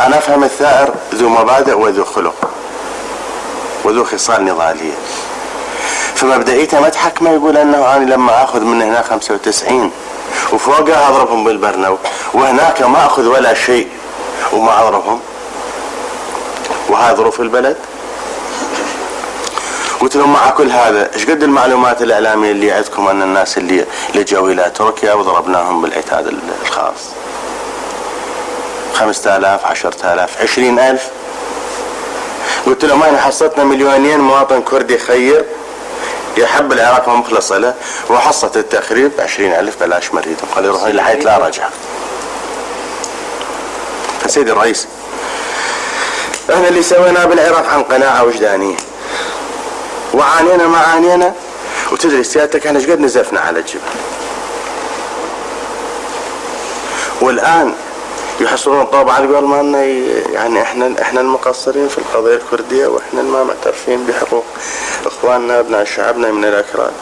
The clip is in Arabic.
أنا أفهم الثائر ذو مبادئ وذو خلق وذو خصال نضالية. فمبدئيته ما تحكمه يقول أنه أنا لما آخذ من هنا 95 وفوقها أضربهم بالبرنو وهناك ما أخذ ولا شيء وما أضربهم. وهذه ظروف البلد. قلت لهم مع كل هذا إيش قد المعلومات الإعلامية اللي عندكم أن الناس اللي لجوا إلى تركيا وضربناهم بالعتاد الخاص؟ 5000 10000 20000 قلت لهم إحنا حصتنا مليونين مواطن كردي خير؟ يحب العراق ومخلص له وحصة التخريب 20000 بلاش مريض. قال يروح حيث لا رجع فسيدي الرئيس إحنا اللي سويناه بالعراق عن قناعة وجدانية. وعانينا ما عانينا. وتدري سيادتك إحنا إيش قد نزفنا على الجبل والآن يحصلون الطوب على قول ما يعني إحنا إحنا المقصرين في القضية الكردية وإحنا ما معترفين بحقوق إخواننا أبناء شعبنا من الاكراد